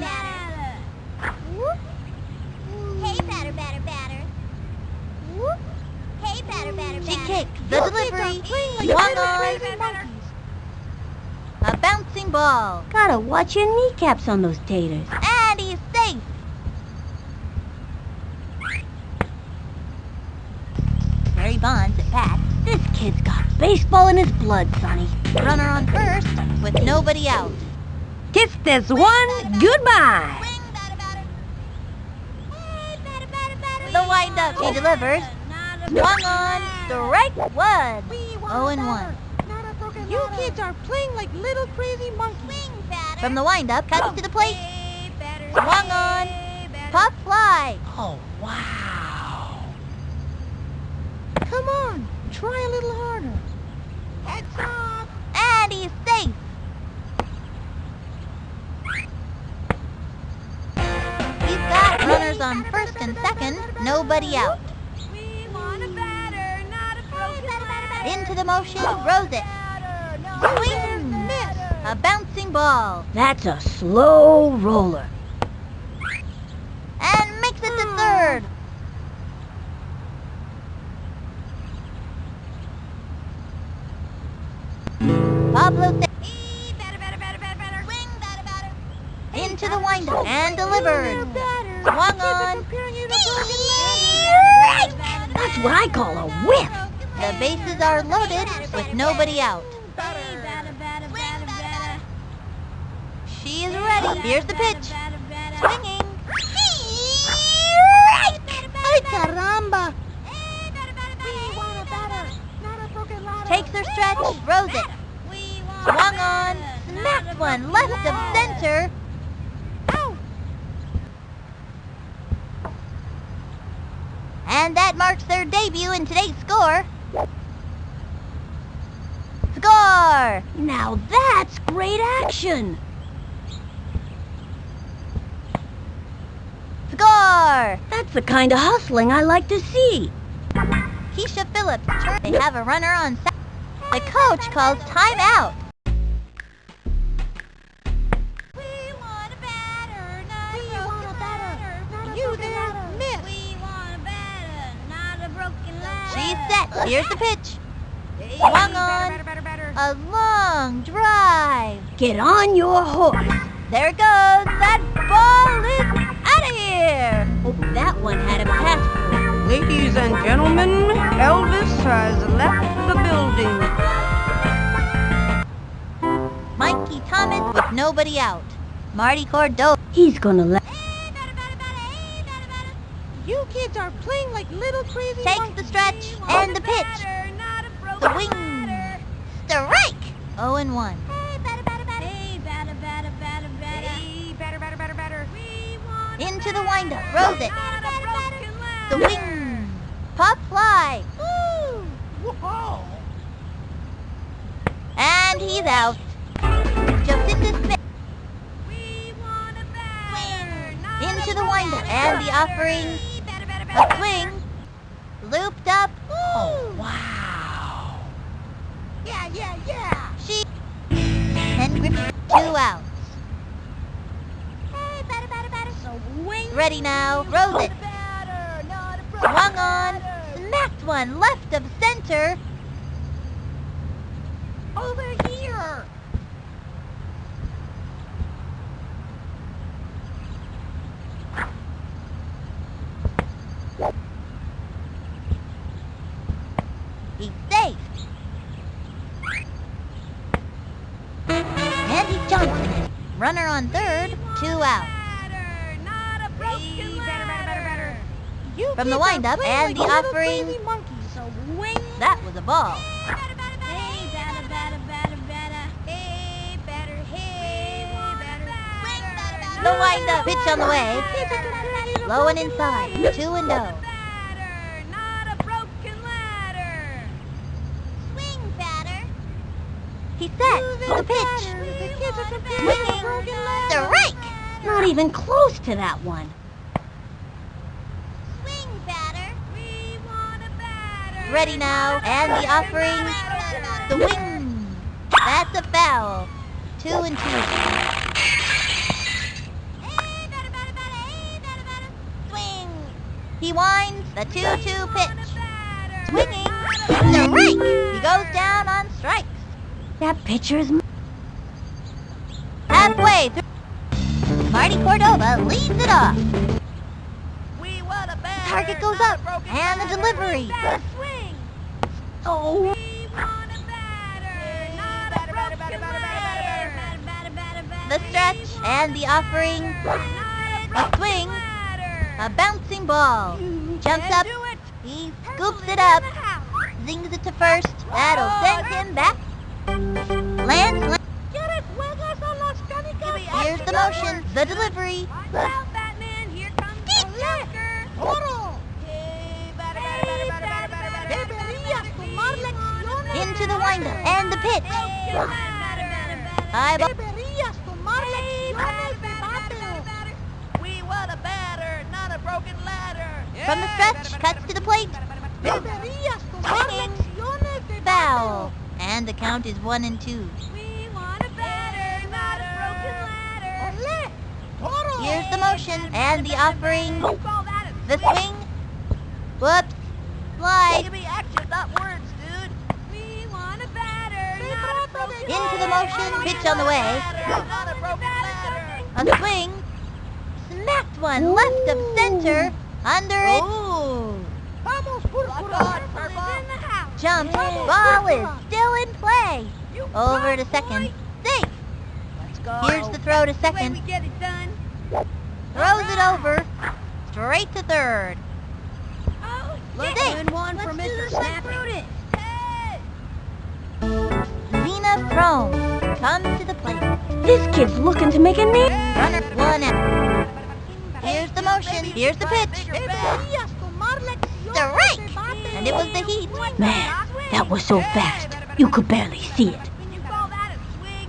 one. Hey, batter, batter, batter. Hey, batter, batter, She batter. kicks the delivery. A bouncing ball. Gotta watch your kneecaps on those taters. And he's safe. Barry Bonds at bat. This kid's got baseball in his blood, Sunny. Runner on first with nobody out. Kiss this one goodbye. The windup. He delivers. Swung on. Strike one. Oh and one. You kids are playing like little crazy monkeys. From the windup, cuts to the plate. Hey. Swung on. Hey. Pop fly. Oh, wow. Come on, try a little harder. Heads up. On first and second. Nobody out. We want a batter, not a broken ladder. Into the motion. Rose it. A Swing. miss. A bouncing ball. That's a slow roller. And makes it to third. Pablo th- Hey, batter, batter, batter, batter, batter. Swing, batter, batter. into the windup and delivered. Swung on. comparing you to Right. That's what I call a whiff. The bases are loaded with nobody out. She is ready. Here's the pitch. Swinging. Ay, caramba. Takes her stretch. Rose it. Swung on. Smacked one left of center. And that marks their debut in today's score. Score! Now that's great action. Score! That's the kind of hustling I like to see. Keisha Phillips. They have a runner on. The coach calls timeout. Here's the pitch. Swung on. A long drive. Get on your horse. There it goes. That ball is out of here. Oh, that one had a pass. Ladies and gentlemen, Elvis has left the building. Mikey Thomas with nobody out. Marty Cordova. He's gonna let. You kids are playing like little crazy Takes monkeys. the stretch We and a the pitch. batter, not a broken The wing. ladder. Strike. 0 and 1. Hey, batter, batter, batter. Hey, batter, batter, batter, batter. Hey, batter, batter, batter, batter. We want a Into the batter, windup. Rose it. not a broken The ladder. wing. Pop fly. Whoa. And he's out. Jocinda Smith We want a batter, not a into the broken windup. And the ladder. offering. Hey, batter, batter, A swing. Looped up. Oh, wow. Yeah, yeah, yeah. She. And Griffey. Two outs. Hey, batter, batter, batter. So wing. Ready now. Rose it. Batter, not a broken Swung on. Smacked one left of center. Over here. From the windup and the offering. crazy. So wing. That was a ball. The windup. Pitch on the way. Kids are comparing you to Low and inside. Two and oh. Batter, not a broken ladder. Swing, batter. He's set. The pitch. The kids are comparing you to Swinging. broken ladders. Strike. Not even close to that one. Swing, batter. We want a ready now, and the offering, the swing. That's a foul. Two and two. Swing. He winds the two-two pitch. Batter. Swinging. Strike. He goes down on strikes. That pitcher is... m- Halfway through. Marty Cordova leads it off. Target goes up, and the delivery. Oh, The stretch and the offering. a swing. A bouncing ball. Jumps up. He scoops it up. Zings it to first. That'll send him back. Lands. Here's the motion. The delivery. Watch out, Batman. Here comes the Joker. Toro. Hey, batter, batter, batter, batter, batter, batter, batter. Deberías tomar lecciones. Into the windup. And the pitch. From the stretch. Cuts to the plate. Foul. And the count is one and two. Here's the motion. And the offering. The swing. Whoops. Slide. Give me action, not words, dude. We want a batter, not a broken Into the motion. Pitch on the way. A broken ladder. A swing. Smacked one left of center. Under it. Vamos, Lock Is purple. in the house. Jump. Ball is still in play. Over to second. Safe. Let's go. Here's the throw to The way we second. get it done. Throws it over. Straight to third. Oh, Let's do Good one Let's for do Mr. the Snappy. Zena Frome to the plate. this kid's looking to make a name. Runner one out. Here's the motion. Here's the pitch. Deberías tomar lecciones Strike. de bateo. And it was the heat. Man, that was so fast. You could barely see it. Can you call that a swing?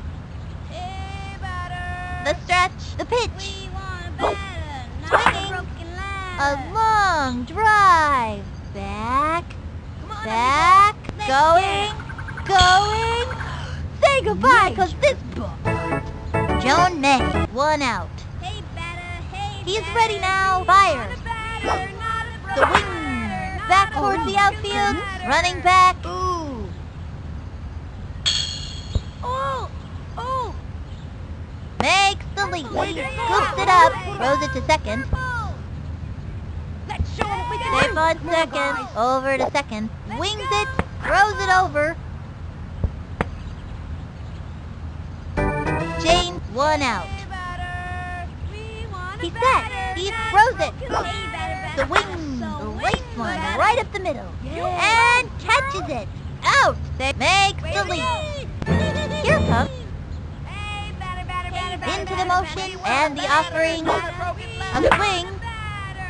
Hey, batter. The stretch. The pitch. A batter, not a Swinging. broken A ladder. long drive. Back. Back. Going. Going. Say goodbye, cause this book. Joan May. One out. Hey, batter. Hey, He's batter. ready now. We Fires. want a batter, The wing. Back towards the outfield. Running back. Ooh. Oh, oh. Makes the leap. Scoops it up. Throws it to second. Let's show 'em what we can Safe on second. Over to second. Wings it. Throws it over. James, one out. Hey, batter. We want a He's set. He throws it. broken- Hey, batter, The wing, the race one, right up the middle. And catches it. Out. They makes the to leap. Here comes into the motion and the offering. A swing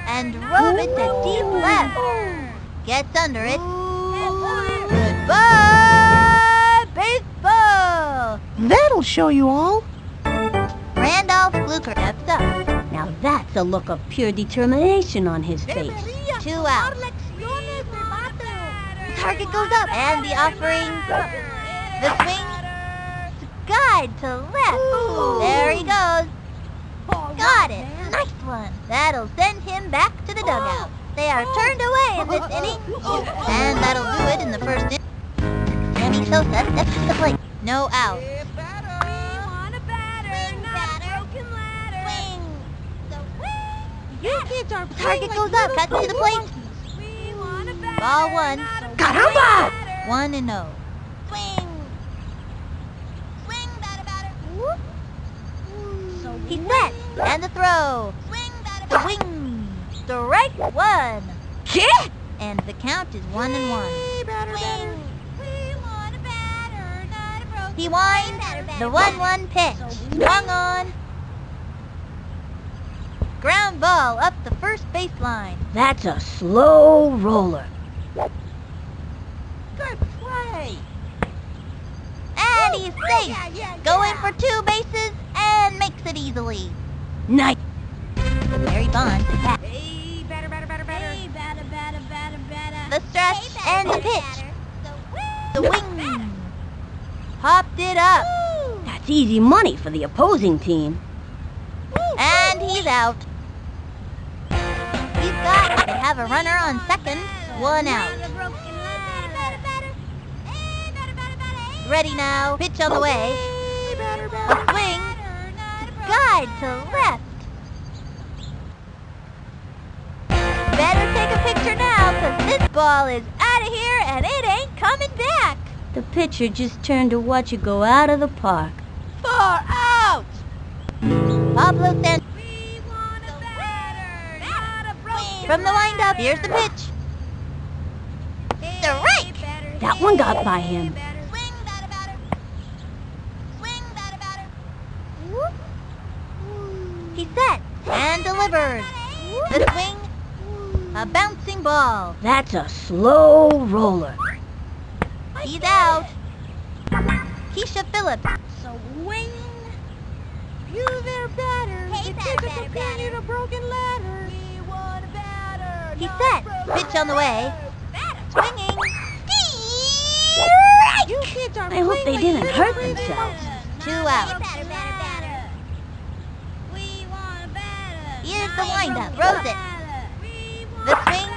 and drove it to deep left. Gets under it. Goodbye, baseball. That'll show you all. Randolph Fluker steps up. Now that's a look of pure determination on his face. Two out. bateo. Target goes up and the offering. The swing. Guide to left. There he goes. Got it. Nice one. That'll send him back to the dugout. They are turned away in this inning. And that'll do it in the first inning. Sammy Sosa steps to the plate. No out. Hey, batter. We want a batter, not a broken ladder. Swing. The You kids are Target goes up. little Cuts to the crazy plate. monkeys. We want a batter, Ball one. not a Caramba! broken ladder. One and oh. Swing. Swing, batter, batter. He's set. And the throw. Swing, batter, The wing. Strike one. Kid! And the count is one and one. Swing. We want a batter, not a broken He winds the one-one pitch. Swung on. Ground ball up the first baseline. That's a slow roller. Good play. And he's safe. Going for two bases and makes it easily. Nice. Barry Bonds is back. Hey, batter, batter, batter, batter. Hey, batter, batter, batter, batter. The stretch Hey, batter, sends a pitch. The wing. Popped it up. That's easy money for the opposing team. And he's out. He's got have a runner on second. One out. Ready now. Pitch on the way. A swing. Guide to left. Better take a picture now, cause this ball is out of here and it ain't coming back. The pitcher just turned to watch you go out of the park. Far out. Pablo San from the windup. Here's the pitch. Strike. That one got by him. Swing that batter. Swing that batter. He set and delivered. The swing, a bouncing ball. That's a slow roller. He's out. Keisha Phillips. Swing. You there, batter. Hey, the batter, batter, batter. to broken ladder. He set. Pitch on the way. Swinging. You kids are I hope they didn't hurt themselves. Two out. Here's the windup. Throws it. The swing.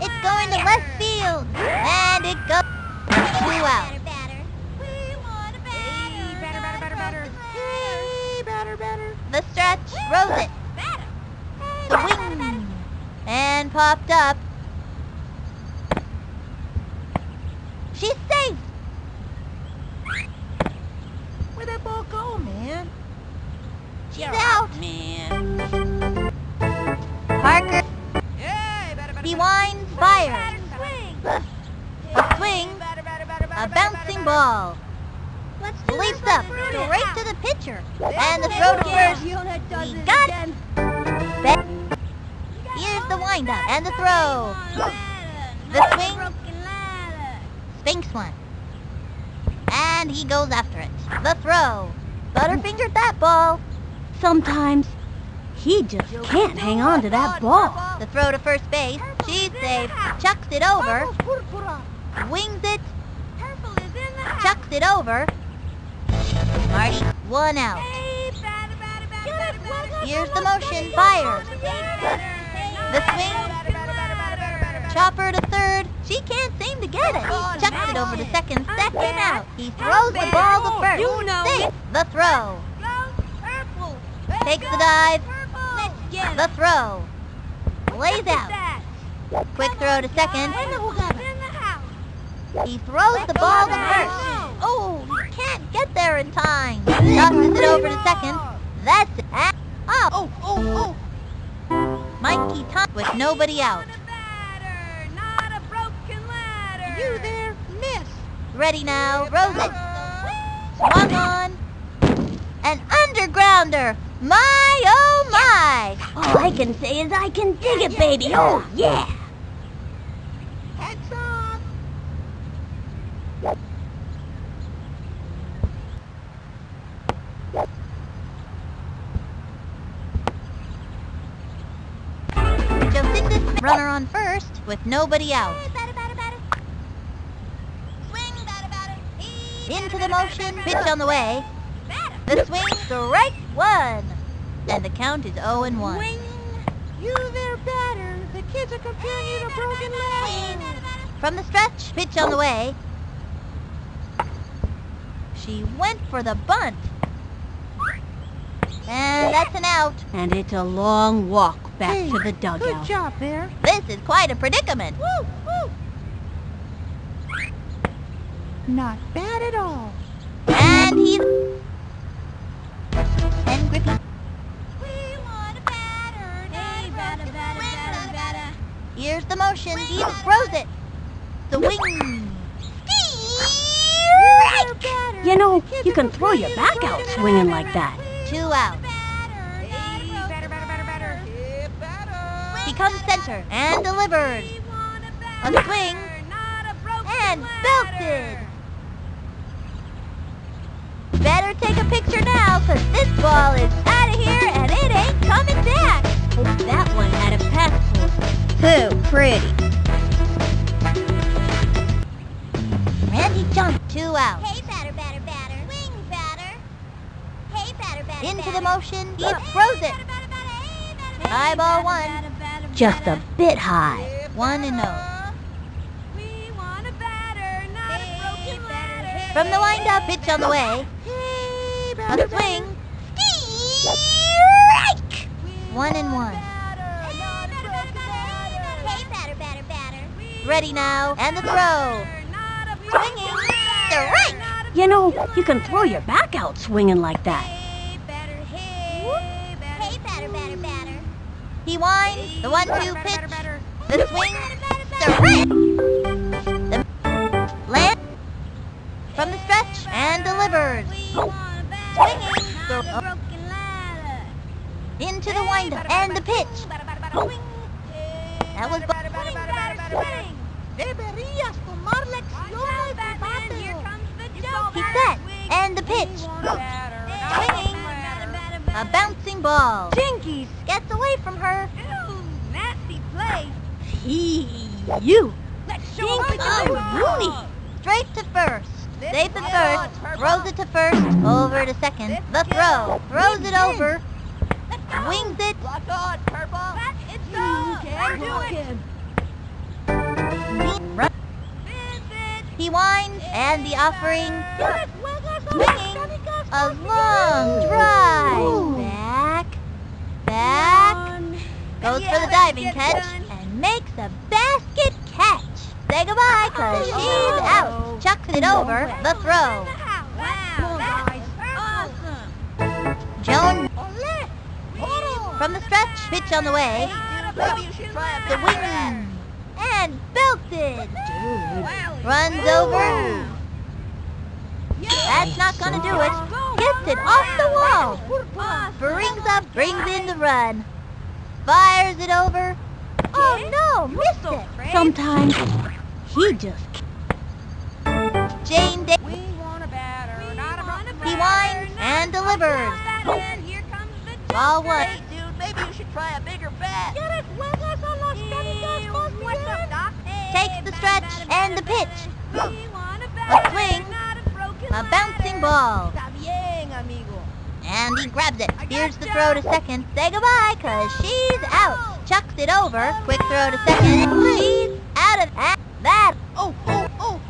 It's going to left field. And it goes. Two out. Hey, batter, batter. The stretch. Rose it. The wing. And popped up. She's safe. Where'd that ball go, man? She's out. Man. Parker. He winds fire. A swing. A bouncing ball. Leaps up straight to the pitcher. And the throw to first. He got it. Here's the windup and the throw. The swing. Sphinx one. And he goes after it. The throw. Butterfingered that ball. Sometimes he just can't hang on to that ball. The throw to first base. She's safe. Chucks it over. Wings it. Chucks it over. Marty, one out. Here's the motion. Fires. The swing. Chopper to third. She can't seem to get it. He Chucks it over to second. Second out. He throws the ball to first. You know. Safe. The throw. Takes the dive. The throw. Lays out. Quick throw to second. He throws the ball to first. Oh, he can't get there in time. Tosses it over to second. That's it. Ah, Oh, Oh, oh, Mikey Tom with nobody out. oh. You there, miss. Ready now. Throws it. Swung on. An undergrounder. My, oh my. All I can say is I can dig it, baby. Oh, yeah. With nobody out. Into the motion, pitch on the way. The swing, strike one. And the count is 0 and 1. You there, batter. The kids are comparing you to broken ladder. From the stretch, pitch on the way. She went for the bunt. And that's an out. And it's a long walk back Hey, to the Good job, Bear. This is quite a predicament. Woo, woo. Not bad at all. And he's... And Griffey... Here's the motion. He throws it. The wing. Strike! You know, you can throw your back out swinging like that. Two out. become center and delivered. A swing and belted. Better take a picture now, cause this ball is out of here and it ain't coming back. Hope that one had a passport. Too pretty. Randy jumped two out. Hey, batter, batter, batter. Swing, batter. Hey, batter, batter, Into the motion, he throws it. Eyeball one. Just a bit high. One and no. We want a batter, not a broken ladder. From the windup, pitch on the way. Hey, A swing. Strike! One and one. Hey, batter, batter, batter. Ready now, and the throw. Swinging. Strike! You know, you can throw your back out swinging like that. Hey, batter, hey, batter. Hey, batter, batter, batter. Winds. The one-two pitch. The swing. Hey, Strike! The land from the stretch and delivers. Swinging. So- Not broken ladder. Into the windup and the pitch. That was batter. Deberías tomar Watch lecciones out, de Batman. Here comes the joke. He set and the pitch. Swinging. A bouncing ball. Jinkies! Gets away from her. Ooh, nasty play. He, you. Let's Jinky Rooney. Straight to first. Safe at first. Throws it to first. Over to second. The throw. Throws it over. Wings it. Lock on, Purple. It's go. Let's do it. Run. He winds and the offering. Swinging. A long drive. Back. Back. Goes for the diving catch and makes a basket catch. Say goodbye, cause she's out. Chucks it over the throw. Wow, that's awesome. Joan from the stretch, pitch on the way. Maybe you should try a The wing and belted. Wow. Runs over. That's not gonna do it. Hits it off the wall. Brings up, brings in the run. Fires it over. Oh no, missed it. Sometimes he just Jane Day. We want a batter, not a broken He ladder. winds and delivers. Here comes the Ball one. Hey, dude, maybe you should try a bigger bat. ¿Quieres juegas a los perritos What's up, Doc? Takes the stretch and the pitch. We want a A swing. a broken A bouncing ball. Está bien, amigo. And he grabs it. Here's the throw to second. Say goodbye, cause she's out. Chucks it over. Quick throw to second. She's out of that. Oh, oh, oh.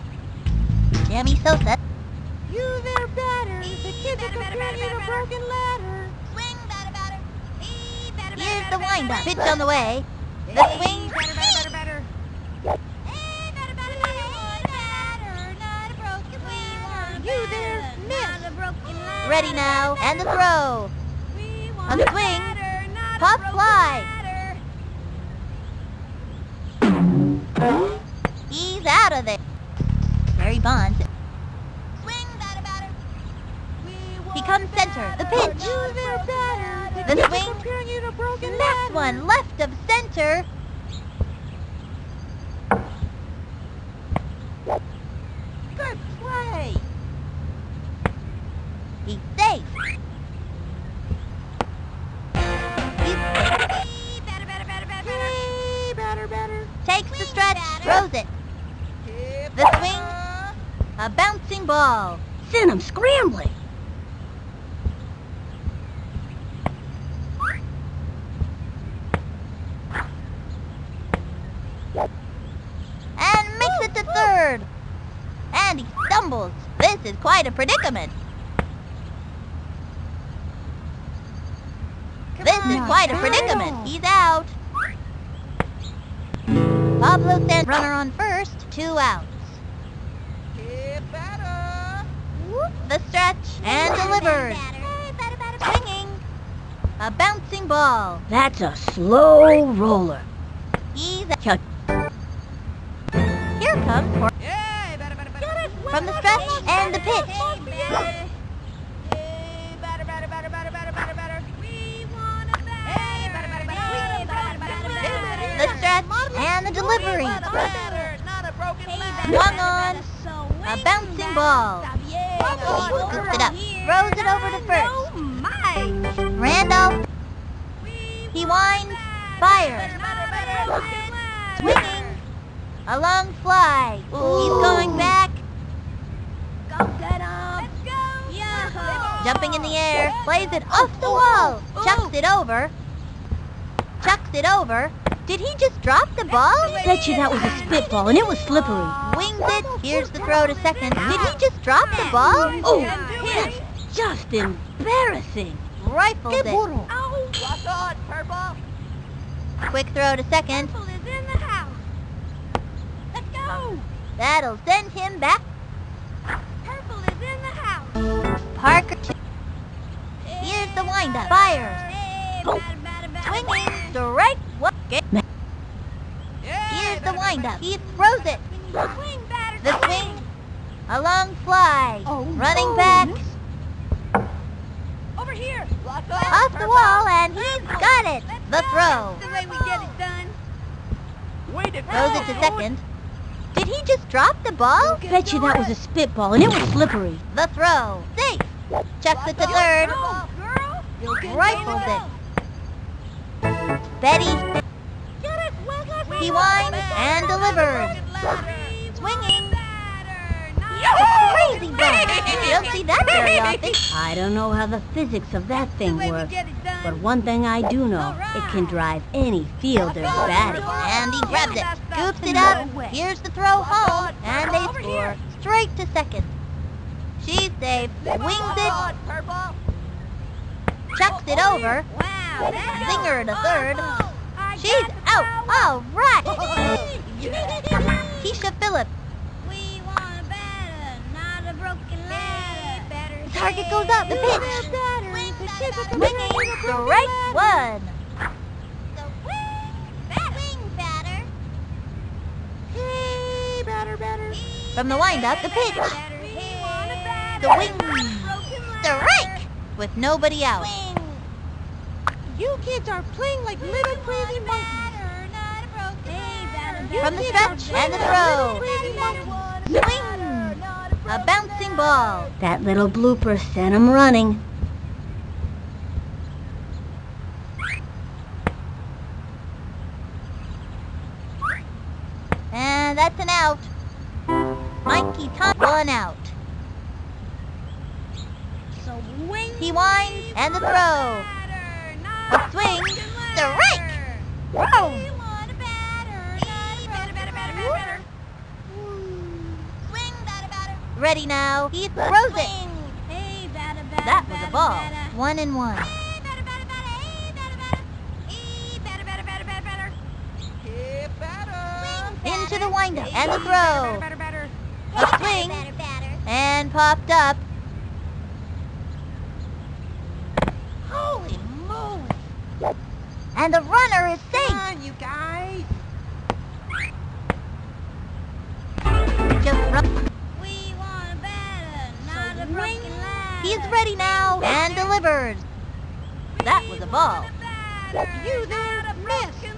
Jamie Sosa. You there, batter. The kids are you to broken ladder. Swing, batter, batter. Ee, batter, batter, Here's the windup. Pitch on the way. The swing. Batter, batter, batter, batter. Hey, batter, batter, batter. Batter, not a broken ladder. You there, Not a broken ladder. Ready now. And the throw. We A swing. batter, not a Pop fly. He's out of there. Barry Bonds. Swing, batter, batter. He comes center. The pitch. The swing. comparing you to broken Next one. Left of center. Sent him scrambling. and makes it to third. And he stumbles. This is quite a predicament. This is quite a predicament. He's out. Pablo sent runner on first, two outs. The stretch and delivers. Hey, batter, batter, batter. Swinging. A bouncing ball. That's a slow roller. He's Chuck. Here comes Cor- Hey, batter, batter, batter. from the stretch and the pitch. A. The stretch and the delivery. Not not a broken Hey, ladder. batter, Swung on. batter. A bouncing batter. ball. It up. Throws it over to first. Oh Randolph. He winds. Fire. Swinging. A long fly. He's going back. Go get him. Go. Yeah. Jumping in the air. Plays it off the wall. Chucks it over. Chucks it over. Did he just drop the ball? Bet you that was a spitball and it was slippery. Winged it. Here's the throw to second. Did he just drop the ball? Oh, that's just embarrassing. Rifles it. Oh, Lock on, purple. Quick throw to second. Purple is in the house. Let's go. That'll send him back. Purple is in the house. Parker two. Here's the windup. Fires. Hey, Oh. Batter, batter, batter, Swinging. batter. Strike. What? Here's the windup. He throws it. Swing, The swing. A long fly. Oh, Running back. Over here. Lock on, Off the wall and he's got it. The throw. That's the way we get it done. Way to Throws it to second. Did he just drop the ball? Bet you that was a spitball and it was slippery. The throw. Safe. Chucks it to third. Go, girl. Rifles it. Betty. Get it, Wesley. He winds and delivers. Swinging. Swinging. Crazy ball. You don't see that very often. I don't know how the physics of that The thing way we works, get it done. but one thing I do know, it can drive any fielder batty. And he grabs it. Scoops it up. Here's the throw home. And they score. Straight to second. She's safe. Wings it. Chucks it over. Wow. that's Zinger to third. She's the out. All right. Keisha Phillips. A a. The target goes up. The pitch. Swinging. Strike one. From the windup, the pitch. The wing. Strike. With nobody out. You kids are playing like little crazy monkeys. From the stretch and the throw. Swing. A bouncing ball. That little blooper sent him running. And that's an out. Mikey Tom one out. So. He winds and the throw. Swing. Strike. Whoa. Ready now. He throws it. That was a ball. One and one. Into the windup and the throw. A swing. And popped up. And the runner is safe. Come on, you guys. We want a batter, not a broken ladder. He's ready now and delivers. That was a ball. You there, miss. Hey,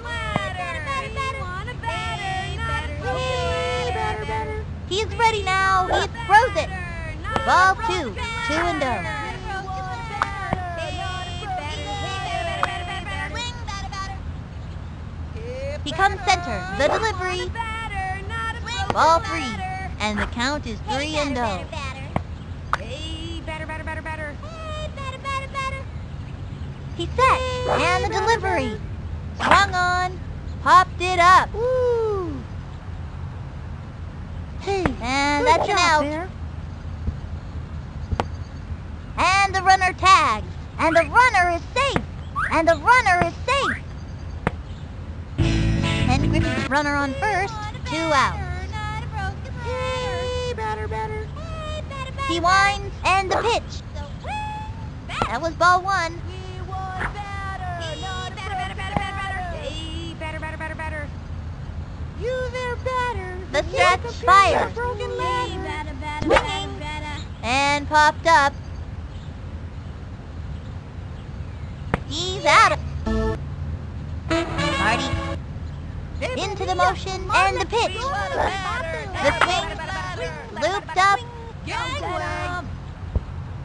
batter, batter. He's ready now. He throws it. Ball two. Two and oh. Center. The delivery. Ball three. And the count is three and oh. Hey, batter, batter, batter, batter. Hey, batter, batter, batter. He set. And the delivery. Swung on. Popped it up. Ooh. Hey, And that's an out. there. And the runner tags. And the runner is safe. And the runner is runner on first. Two out. Hey, batter, batter. He winds and the pitch. That was ball one. The stretch computer fires. Broken Hey, ladder. batter, batter, Swinging. And popped up. He's out. Into the motion and the pitch. The swing looped up.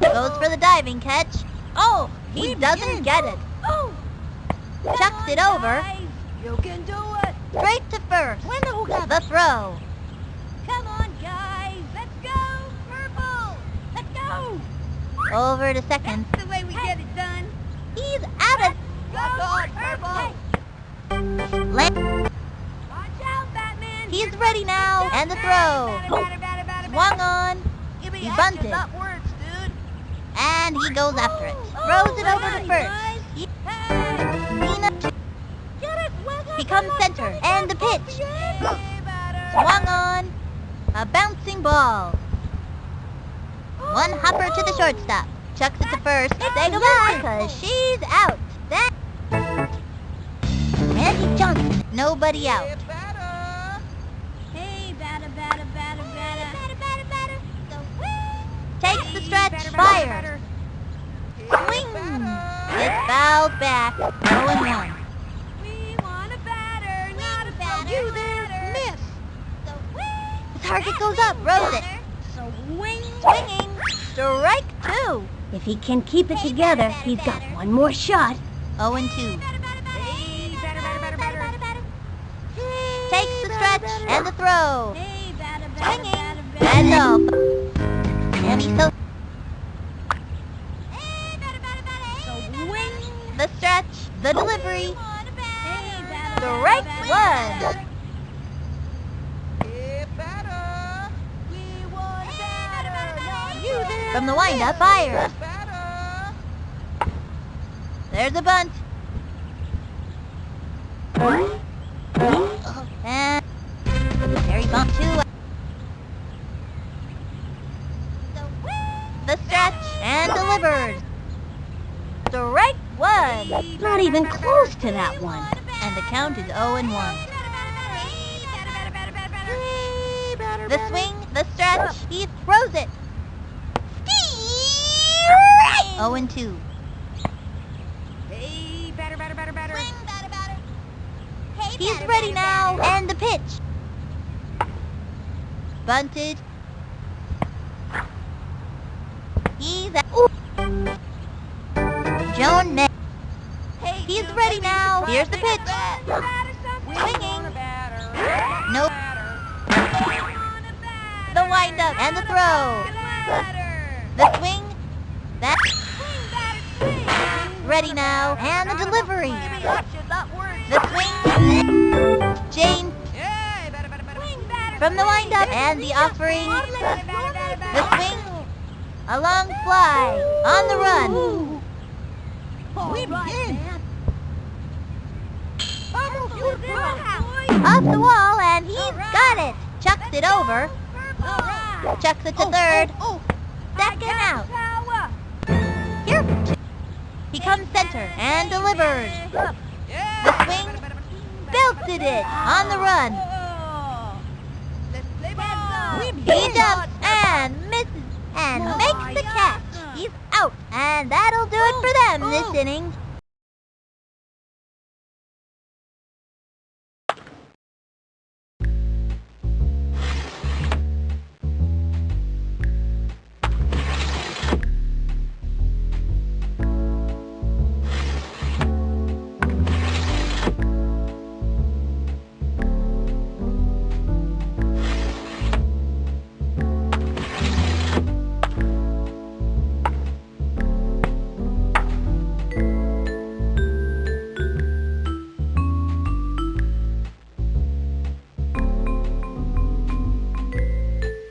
Goes for the diving catch. Oh, he doesn't get it. Oh. Chucks it over. You can do it. Straight to first. The who got The throw. Come on, guys. Let's go. Purple. Let's go. Over to second. That's the way we get it done. He's out of on, purple. land. Watch is ready now. And the throw. Swung on. He bunted. not words, dude. And he goes after it. Throws it over to first. He- becomes center. And the pitch. Swung on. A bouncing ball. One hopper to the shortstop. Chucks it to first. Say goodbye, cause she's out. That. Randy Johnson. Nobody out. Stretch. Fire. Swing. It's fouled back. 0 and 1. We want a batter, not a batter. You there, miss. The target goes up. Rose it. Swing. Swinging. Strike two. If he can keep it together, he's got one more shot. 0 and 2. Hey, batter, batter, batter, batter. Takes the stretch and the throw. Hey, batter, batter, Swinging. And off. And he's so Swing. the stretch, the delivery, Hey, batter, strike batter, one. batter. We want batter, not you there. From the windup, fire. There's a bunt. And Terry bunt two. The stretch and delivered. Strike one. Not even close to that one. And the count is 0 and 1. Hey, batter, The batter. swing, the stretch, he throws it. Strike! 0 and 2. Hey, batter, batter, batter, batter. He's ready now. And the pitch. Bunted. He's at. Ooh. Joan May. He's ready now. Here's the pitch. Swinging. Nope. The windup and the throw. The swing. Ready now. And the delivery. The swing. Jane from the windup and the offering. The swing. A long fly. On the run. We begin. Off the wall and he's got it. Chucks it over. Chucks it to oh, third. Oh, oh, Second out. He comes center and delivers. The swing. Belted it. On the run. He jumps and misses and makes the catch. He's out. And that'll do it for them this oh. inning.